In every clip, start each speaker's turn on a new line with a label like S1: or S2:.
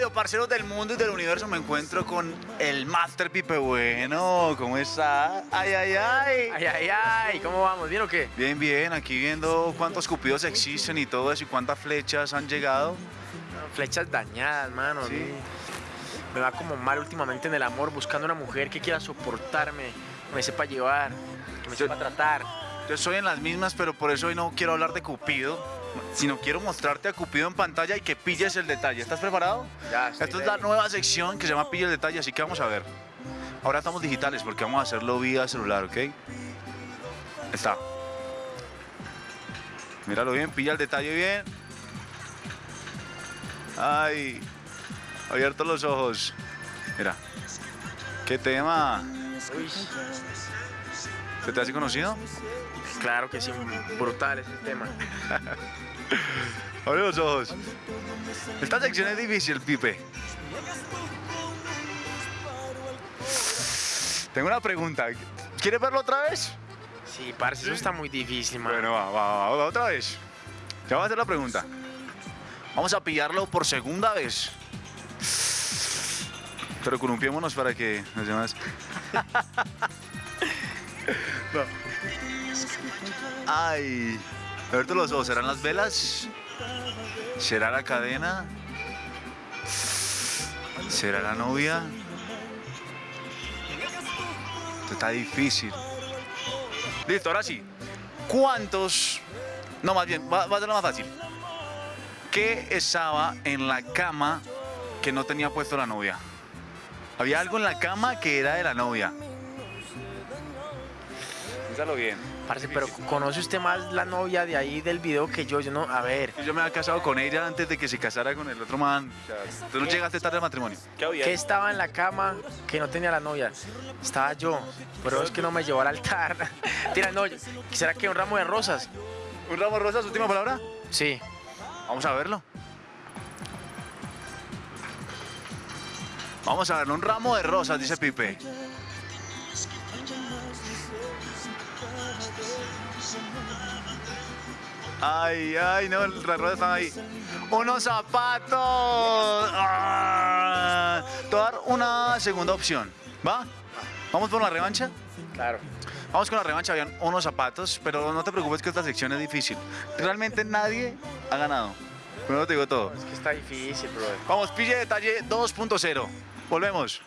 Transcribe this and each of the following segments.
S1: Radio, parceros del mundo y del universo, me encuentro con el Master Pipe Bueno. ¿Cómo está? Ay, ay, ay.
S2: Ay, ay, ay, ¿cómo vamos? ¿Bien o qué?
S1: Bien, bien, aquí viendo cuántos cupidos existen y todo eso y cuántas flechas han llegado.
S2: Flechas dañadas, mano.
S1: Sí.
S2: Me va como mal últimamente en el amor, buscando una mujer que quiera soportarme, que me sepa llevar, que me
S1: Yo-
S2: sepa tratar.
S1: Yo estoy en las mismas, pero por eso hoy no quiero hablar de Cupido, sino quiero mostrarte a Cupido en pantalla y que pilles el detalle. ¿Estás preparado?
S2: Ya, estoy
S1: Esta es la nueva sección que se llama Pilla el detalle, así que vamos a ver. Ahora estamos digitales porque vamos a hacerlo vía celular, ¿ok? Está. Míralo bien, pilla el detalle bien. Ay, abiertos los ojos. Mira. ¿Qué tema?
S2: Uy,
S1: ¿Se te hace conocido?
S2: claro que sí, brutal ese tema.
S1: Abre los ojos. Esta sección es difícil, Pipe. Tengo una pregunta. ¿Quieres verlo otra vez?
S2: Sí, parce, eso está muy difícil, mano.
S1: Bueno, va, va, va, va, otra vez. Ya voy a hacer la pregunta. Vamos a pillarlo por segunda vez. Pero columpiémonos para que los demás. Ay. Abierto los ojos. ¿Serán las velas? ¿Será la cadena? ¿Será la novia? Esto está difícil. Listo, ahora sí. ¿Cuántos? No, más bien, va, va a ser lo más fácil. ¿Qué estaba en la cama que no tenía puesto la novia? Había algo en la cama que era de la novia. Piénsalo bien.
S2: Parce, pero conoce usted más la novia de ahí del video que yo, yo no, a ver.
S1: Yo me había casado con ella antes de que se casara con el otro man. O sea, tú no llegaste tarde al matrimonio.
S2: ¿Qué estaba en la cama que no tenía la novia? Estaba yo, pero es que no me llevó al altar. Tira, no, ¿será que un ramo de rosas?
S1: ¿Un ramo de rosas, última palabra?
S2: Sí.
S1: Vamos a verlo. Vamos a verlo. Un ramo de rosas, dice Pipe. Ay, ay, no, las rosas están ahí. Unos zapatos. Ah, Te voy a dar una segunda opción. ¿Va? ¿Vamos por la revancha?
S2: Claro.
S1: Vamos con la revancha, habían unos zapatos, pero no te preocupes que esta sección es difícil. Realmente nadie ha ganado. Primero te digo todo.
S2: Es que está difícil, brother.
S1: Vamos, pille detalle 2.0. Volvemos.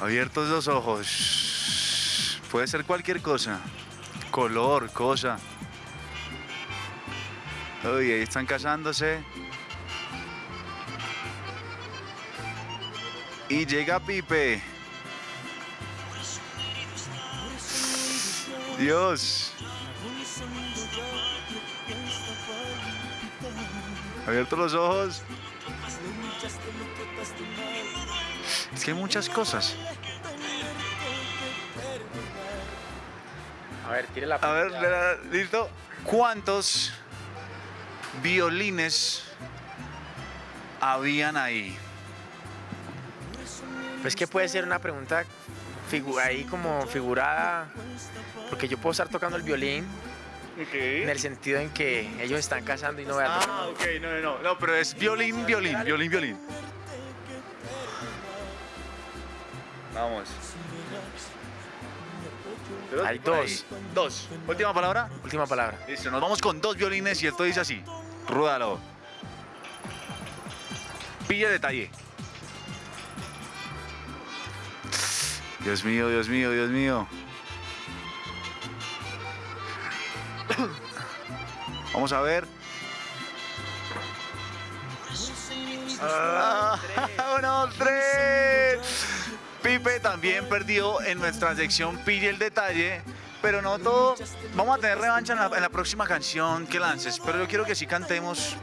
S1: Abiertos los ojos. Puede ser cualquier cosa. Color, cosa. Uy, ahí están casándose. Y llega Pipe. Dios. Abiertos los ojos. Es que hay muchas cosas.
S2: A ver, tire la
S1: A ver, la- listo. ¿Cuántos violines habían ahí?
S2: Pues que puede ser una pregunta ahí como figurada, porque yo puedo estar tocando el violín en el sentido en que ellos están casando y no voy a tocar.
S1: Ah, ok, no, no, no. No, pero es violín, violín, violín, violín. Vamos.
S2: Hay dos.
S1: Dos. Última palabra.
S2: Última palabra.
S1: Listo, nos vamos con dos violines y esto dice así. Rúdalo. Pille detalle. Dios mío, Dios mío, Dios mío. Vamos a ver. Ah, uno, tres. Pipe también perdió en nuestra sección Pille el detalle. Pero no todo. Vamos a tener revancha en la, en la próxima canción que lances. Pero yo quiero que sí cantemos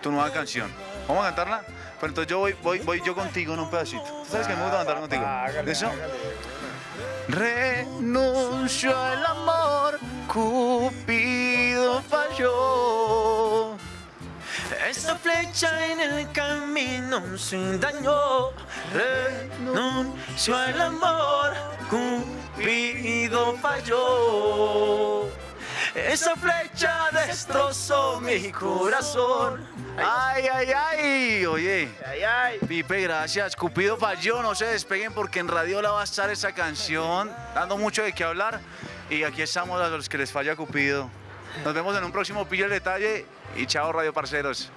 S1: tu nueva canción. ¿Vamos a cantarla? Pero entonces yo voy, voy, voy yo contigo en un pedacito. ¿Tú sabes que me gusta cantar contigo?
S2: Hágale,
S1: ¿Eso? Renuncio al amor, Cupido falló.
S2: Esta flecha en el camino sin daño renunció al amor Cupido falló Esa flecha destrozó mi corazón.
S1: Ay, ay, ay, oye.
S2: Ay, ay.
S1: Pipe, gracias. Cupido falló, no se despeguen porque en Radiola va a estar esa canción, dando mucho de qué hablar. Y aquí estamos a los que les falla Cupido. Nos vemos en un próximo Pillo el Detalle y chao Radio Parceros.